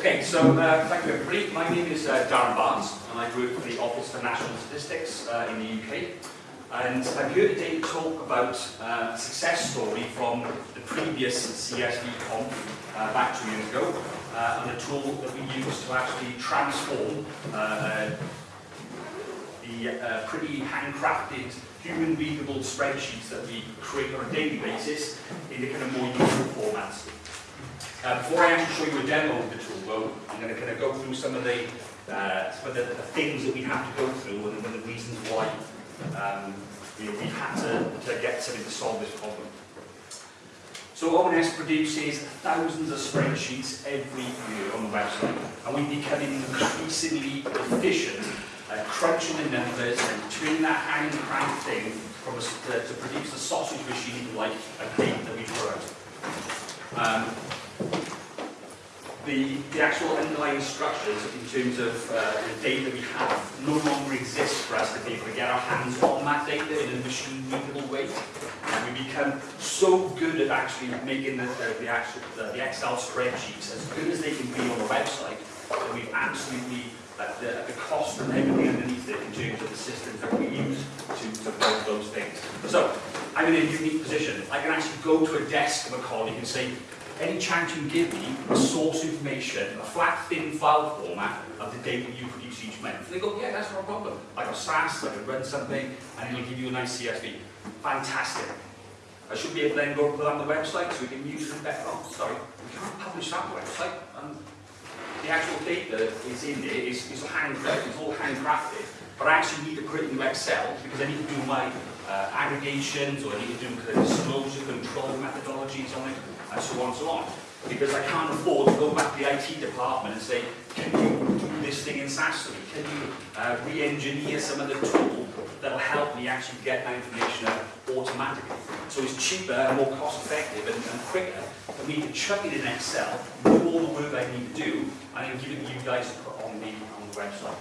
Okay, so uh, thank you everybody. My name is uh, Darren Barnes and I work for the Office for National Statistics uh, in the UK. And I'm here today to talk about uh, a success story from the previous CSV conf uh, back two years ago uh, and a tool that we used to actually transform uh, the uh, pretty handcrafted human readable spreadsheets that we create on a daily basis into kind of more useful formats. Uh, before I actually show you a demo of the tool, though, I'm going to kind of go through some of the uh, some of the, the things that we have to go through and, and the reasons why um, you know, we had to, to get something to solve this problem. So ONS produces thousands of spreadsheets every year on the website, and we become increasingly efficient at crunching the numbers and turning that hand crank thing from a, to, to produce a sausage machine like a cake that we put out. Um, the, the actual underlying structures in terms of uh, the data we have no longer exist for us to be able to get our hands on that data in a machine readable way. And we become so good at actually making the, the, the, actual, the, the Excel spreadsheets as good as they can be on the website that we've absolutely, at the, at the cost and everything underneath it in terms of the systems that we use to, to build those things. So, I'm in a unique position. I can actually go to a desk of a colleague and say, any chance you can give me a source information, a flat, thin file format of the data you produce each month. And they go, yeah, that's no problem. I got SAS, I can run something, and it'll give you a nice CSV. Fantastic. I should be able to then go put on the website so we can use it better. Oh, sorry, we can't publish that website. And the actual data is in there, it's, it's handcrafted, it's all handcrafted, but I actually need to put it into Excel because I need to do my uh, aggregations or I need to do kind disclosure control methodologies on it and so on and so on. Because I can't afford to go back to the IT department and say, can you do this thing in SAS me? Can you uh, re-engineer some of the tool that'll help me actually get that information out automatically? So it's cheaper and more cost effective and, and quicker for me to chuck it in Excel, do all the work I need to do, and then give it to you guys to put on the, on the website.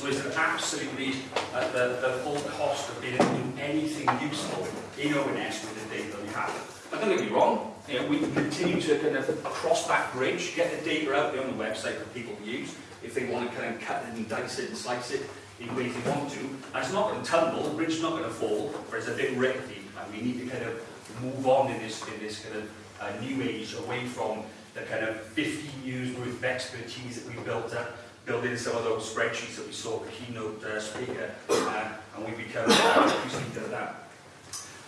So it's absolutely at the, the full cost of being able to do anything useful in ONS with the data that we have. But don't get me wrong, you know, we continue to kind of cross that bridge, get the data out there on the website for people to use, if they want to kind of cut it and dice it and slice it in ways they want to. And it's not going to tumble, the bridge is not going to fall, but it's a bit rickety, and we need to kind of move on in this, in this kind of uh, new age away from the kind of 15 years worth of expertise that we've built up, building some of those spreadsheets that we saw the keynote uh, speaker, uh, and we become increasingly good at that.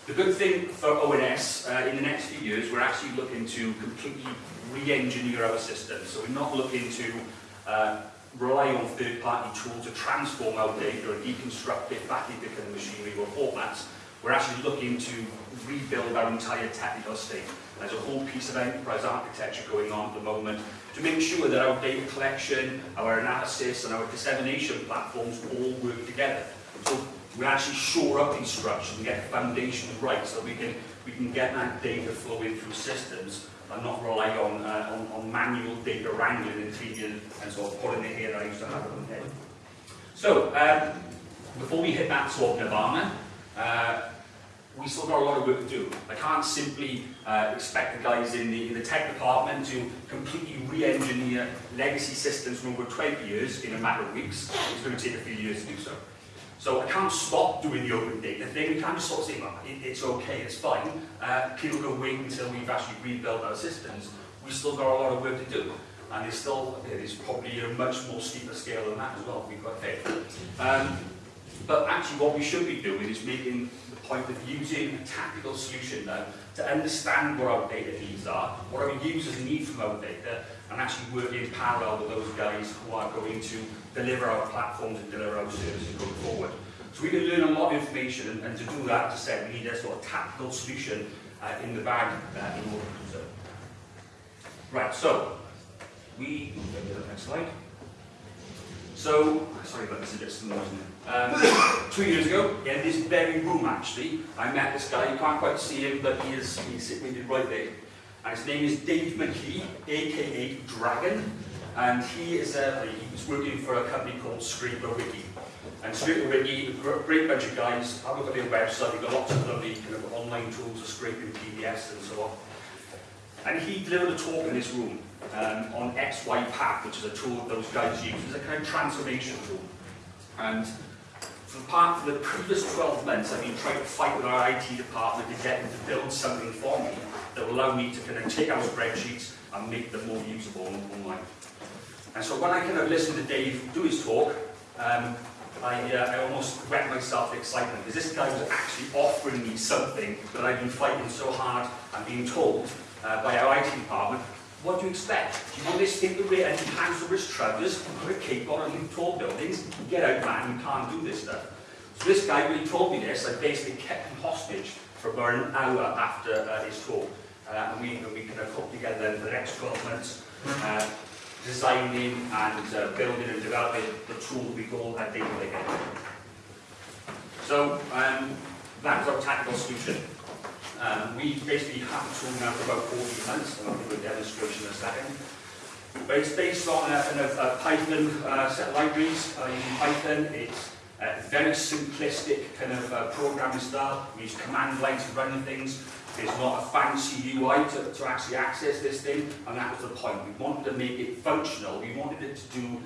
The good thing for ONS, uh, in the next few years, we're actually looking to completely re-engineer our system. So we're not looking to uh, rely on third-party tools to transform our data and deconstruct it back into kind of machinery or formats. We're actually looking to rebuild our entire technical estate. There's a whole piece of enterprise architecture going on at the moment to make sure that our data collection, our analysis and our dissemination platforms all work together. So we actually shore up these structures and get the foundations right so we can we can get that data flowing through systems and not rely on, uh, on, on manual data wrangling and treating and sort of pulling it here I used to have on head. So, um, before we hit that sort of nirvana, uh, we still got a lot of work to do. I can't simply uh, expect the guys in the, in the tech department to completely re-engineer legacy systems from over 20 years in a matter of weeks. It's going to take a few years to do so. So I can't stop doing the open data thing. We can't just sort of say, well, it, it's okay, it's fine. Uh, people can wait until we've actually rebuilt our systems. We've still got a lot of work to do. And there's still, there's probably a much more steeper scale than that as well, to be quite fair. Um, but actually what we should be doing is making the point of using a tactical solution now to understand what our data needs are, what our users need from our data, and actually work in parallel with those guys who are going to deliver our platforms and deliver our services going forward. So we can learn a lot of information, and, and to do that, to say we need a sort of tactical solution uh, in the bag uh, in order to do so. Right, so we, next slide. So, sorry about this, a bit slow, isn't it? Um, two years ago, in this very room actually, I met this guy, you can't quite see him, but he is, he's sitting right there. And his name is Dave McKee, aka Dragon, and he is a, he's working for a company called ScraperWiki. And ScraperWiki, a great bunch of guys, have a look at their website, they've got lots of lovely kind of online tools for scraping PDFs and so on. And he delivered a talk in this room um, on XYPath, which is a tool that those guys use. It's a kind of transformation tool. And for the part for the previous 12 months, I've been trying to fight with our IT department to get them to build something for me that will allow me to kind of take our spreadsheets and make them more usable online. And so when I kind of listened to Dave do his talk, um, I, uh, I almost wet myself with excitement because this guy was actually offering me something that I've been fighting so hard and being told uh, by our IT department, what do you expect? Do you want this thing to wear any pants over his trousers, put a cape on and live tall buildings? Get out man, you can't do this stuff. So this guy, when he told me this, I basically kept him hostage for about an hour after uh, his talk. Uh, and we, we kind of put together for the next 12 months. Uh, designing and uh, building and developing the tool we call a data lake. So um, that was our tactical solution. Um, we basically have the tool now for about 14 months, and I'll give a demonstration in a second. But it's based on a, a, a Python uh, set of libraries uh, Python. It's a very simplistic kind of uh, programming style. We use command lines to run things. There's not a fancy UI to, to actually access this thing, and that was the point. We wanted to make it functional. We wanted it to do,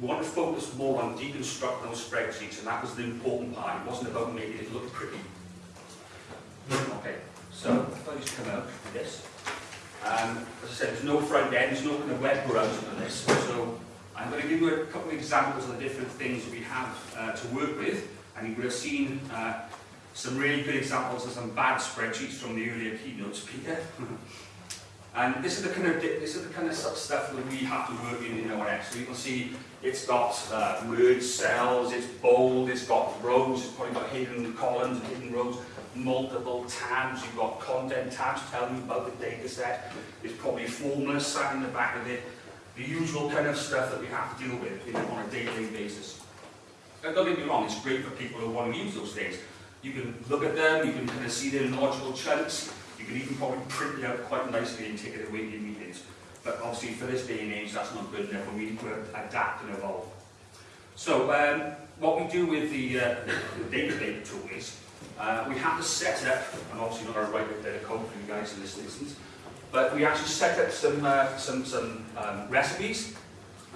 we wanted to focus more on deconstructing those spreadsheets, and that was the important part. It wasn't about making it look pretty. Okay, so if I just come out with this. Um, as I said, there's no front end, there's no kind of web browser on this, so I'm going to give you a couple of examples of the different things we have uh, to work with, and you would have seen uh, some really good examples of some bad spreadsheets from the earlier keynote speaker. and this is the kind of this is the kind of stuff that we have to work in in ONS. So you can see it's got uh, cells, it's bold, it's got rows, it's probably got hidden columns and hidden rows, multiple tabs, you've got content tabs telling you about the data set, there's probably formulas sat in the back of it, the usual kind of stuff that we have to deal with you know, on a daily basis. And don't get me wrong, it's great for people who want to use those things. You can look at them, you can kind of see them in logical chunks, you can even probably print it out quite nicely and take it away your meetings. But obviously for this day and age that's not good enough we need to adapt and evolve. So um, what we do with the, uh, the Databaker tool is uh, we have to set up, I'm obviously not going to write bit of code for you guys in this instance, but we actually set up some, uh, some, some um, recipes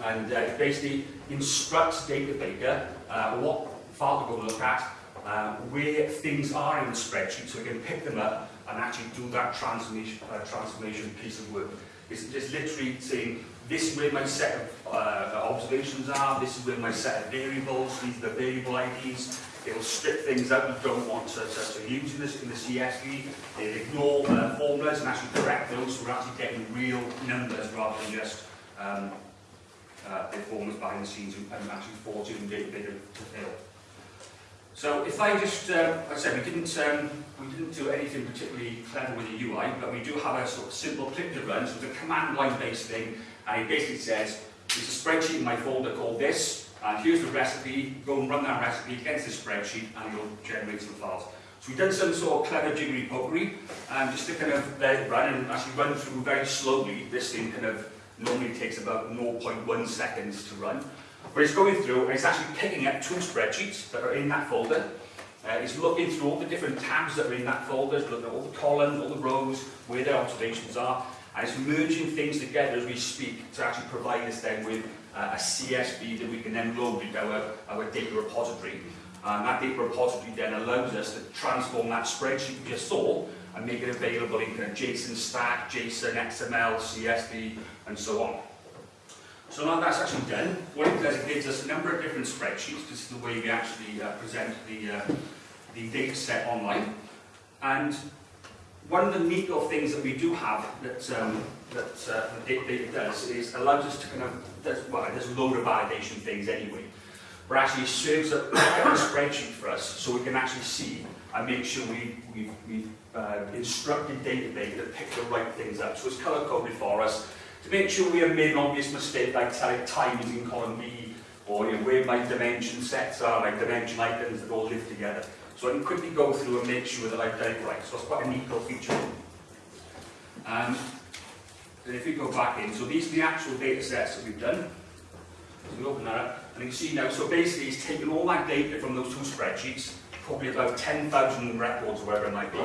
and uh, basically instructs Databaker uh, what file to go look at uh, where things are in the spreadsheet so we can pick them up and actually do that transformation, uh, transformation piece of work. It's just literally saying, this is where my set of uh, observations are, this is where my set of variables, these are the variable IDs, it will strip things out you don't want to, to, in, this, in the CSV, it'll ignore uh, formulas and actually correct those so we're actually getting real numbers rather than just um, uh, formulas behind the scenes and, actually forcing data to fill. So if I just, uh, like I said, we didn't, um, we didn't do anything particularly clever with the UI, but we do have a sort of simple click to run, so it's a command line based thing, and it basically says, there's a spreadsheet in my folder called this, and here's the recipe, go and run that recipe against the spreadsheet, and it'll generate some files. So we've done some sort of clever jiggery pokery, um, just to kind of let it run and actually run through very slowly. This thing kind of normally takes about 0.1 seconds to run. But it's going through and it's actually picking up two spreadsheets that are in that folder. Uh, it's looking through all the different tabs that are in that folder, looking at all the columns, all the rows, where their observations are, and it's merging things together as we speak to actually provide us then with uh, a CSV that we can then load into our, our data repository. And that data repository then allows us to transform that spreadsheet we just saw and make it available in kind of JSON-stat, JSON, XML, CSV, and so on. So now that's actually done, what it does, it gives us a number of different spreadsheets. This is the way we actually uh, present the, uh, the data set online. And one of the neat little things that we do have that, um, that uh, data does is allows us to kind of, does, well, there's a load of validation things anyway, but actually serves a, a spreadsheet for us so we can actually see and make sure we, we've, we've uh, instructed Databaker to pick the right things up. So it's color coded for us to make sure we have made an obvious mistake like time is in column B or you know, where my dimension sets are, like dimension items that all live together. So I can quickly go through and make sure that I've done it right. So it's quite a neat little feature. Um, and if we go back in, so these are the actual data sets that we've done. So we open that up, and you can see now, so basically it's taken all that data from those two spreadsheets, probably about 10,000 records or whatever it might be,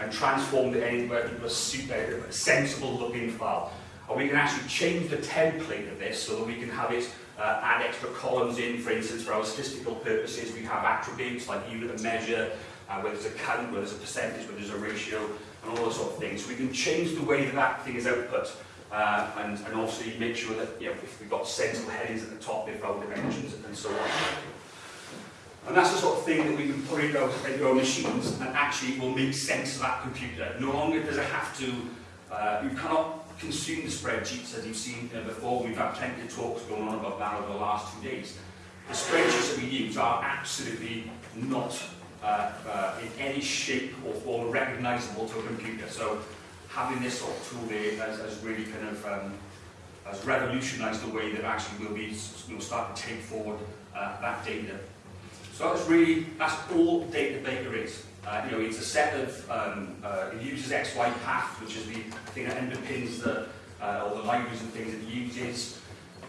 and transformed it into a, super, a sensible looking file. And we can actually change the template of this so that we can have it uh, add extra columns in, for instance, for our statistical purposes, we have attributes like unit of measure, uh, where there's a count, whether there's a percentage, whether there's a ratio, and all those sort of things. So we can change the way that that thing is output, uh, and, and also make sure that you know, if we've got sensible headings at the top, they've got dimensions, and so on. And that's the sort of thing that we can put into our, into our machines and actually will make sense of that computer. No longer does it have to, uh, you cannot consume the spreadsheets as you've seen uh, before. We've had plenty of talks going on about that over the last two days. The spreadsheets that we use are absolutely not uh, uh, in any shape or form recognizable to a computer. So having this sort of tool there has, has really kind of um, has revolutionized the way that actually we'll be know, starting to take forward uh, that data. So that's really, that's all Data Baker is. Uh, you know, it's a set of, um, uh, it uses XY path, which is the thing that underpins the, uh, all the libraries and things it uses.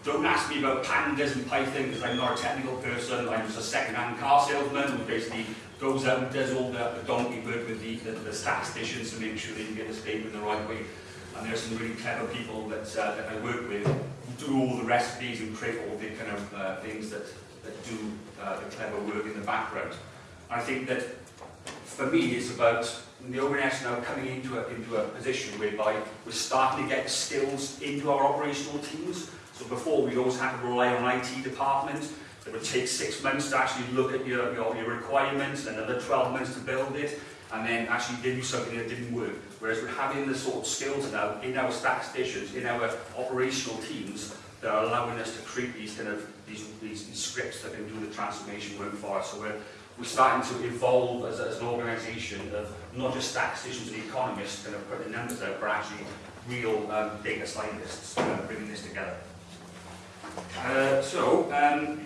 Don't ask me about pandas and Python because I'm not a technical person. I'm just a second-hand car salesman who basically goes out and does all the, the donkey work with the, the, the statisticians to make sure they get the statement the right way. And there's some really clever people that, uh, that I work with who do all the recipes and create all the kind of uh, things that, that do uh, the clever work in the background. I think that for me, it's about the ONS now coming into a, into a position whereby we're starting to get skills into our operational teams. So before, we always had to rely on IT department. It would take six months to actually look at your, your, your requirements, another 12 months to build it, and then actually give you something that didn't work. Whereas we're having the sort of skills now in our statisticians, in our operational teams, that are allowing us to create these kind of these, these, these scripts that can do the transformation work for us. So we're, we're starting to evolve as, as an organisation of not just statisticians and economists kind of putting numbers out, but actually real um, data scientists uh, bringing this together. Uh, so, um,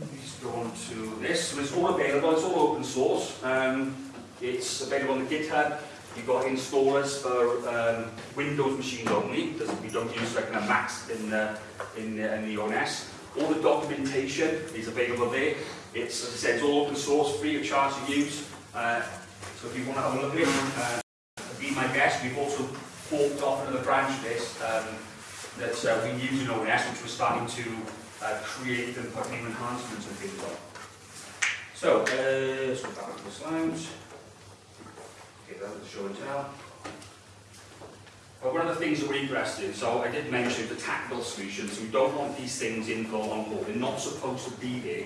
let's go on to this. So it's all available, it's all open source. Um, it's available on the GitHub. You've got installers for um, Windows machines only, because we don't use like a Macs in, uh, in, uh, in the ONS. All the documentation is available there. It's, as I said, it's all open source, free of charge to use. Uh, so if you want to have a look at it, uh, be my guest. We've also forked off another branch of this um, that uh, we use in ONS, which we're starting to uh, create and put new enhancements and things on. So, uh, let's go back to the slides. Okay, that was the show and tell. But one of the things that we're interested in, so I did mention the tactical solutions. We don't want these things in for on board. They're not supposed to be there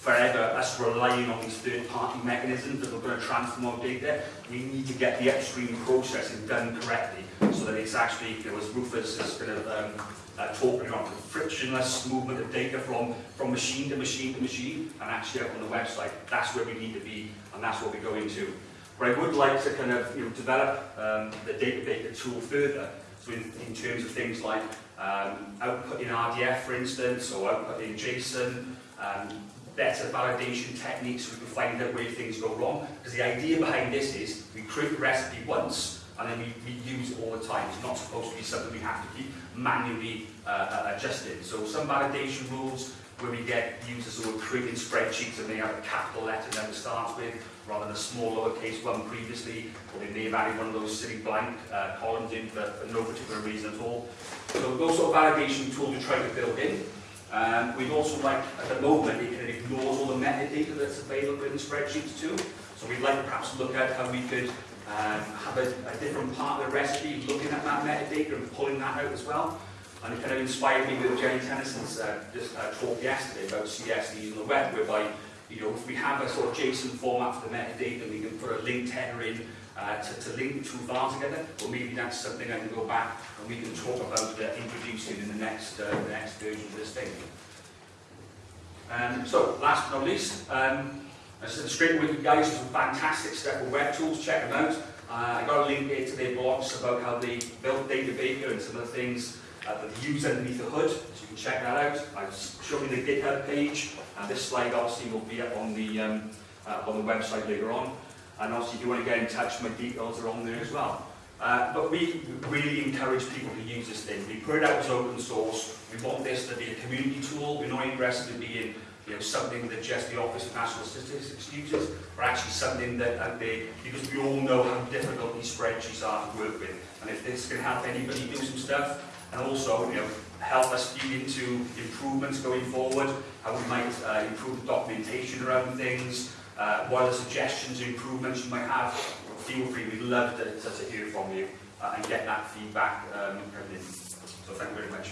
forever us relying on these third-party mechanisms that are going to transform our data, we need to get the upstream processing done correctly so that it's actually, you know, as Rufus is kind of um, uh, talking about, the frictionless movement of data from, from machine to machine to machine and actually up on the website. That's where we need to be and that's what we're going to. But I would like to kind of you know, develop um, the data data tool further so in, in terms of things like um, output in RDF, for instance, or output in JSON, um, better validation techniques so we can find out where things go wrong. Because the idea behind this is we create the recipe once and then we, we use it all the time. It's not supposed to be something we have to keep manually uh, uh adjusting. So some validation rules where we get users who are creating spreadsheets and they have a capital letter that it starts with rather than a small lowercase one previously, or they may have added one of those silly blank uh, columns in for, for no particular reason at all. So those sort of validation tools we try to build in. Um, we'd also like, at the moment, it, it ignores all the metadata that's available in the spreadsheets too. So we'd like to perhaps look at how we could um, have a, a different part of the recipe looking at that metadata and pulling that out as well. And it kind of inspired me with Jeni Tennison's uh, just, uh, talk yesterday about CSVs on the web, whereby you know, if we have a sort of JSON format for the metadata, we can put a link header in uh, to, to link two files together, or maybe that's something I can go back and we can talk about uh, introducing in the next, uh, the next version of this thing. Um, so, last but not least, um, I said, the ScraperWiki guys some fantastic stuff with web tools, check them out. Uh, I got a link here to their blogs about how they built Data Baker and some of the things uh, that they use underneath the hood, so you can check that out. I've shown you the GitHub page, and this slide obviously will be up on the, um, uh, on the website later on. And obviously, if you want to get in touch, my details are on there as well. Uh, but we really encourage people to use this thing. We put it out as open source. We want this to be a community tool. We're not interested in being you know, something that just the Office of National Statistics uses, or actually something that uh, they, because we all know how difficult these spreadsheets are to work with. And if this can help anybody do some stuff, and also, you know, help us feed into improvements going forward, how we might uh, improve documentation around things, uh, what other suggestions, improvements you might have, feel free, we'd love to, to, hear from you uh, and get that feedback um. So thank you very much.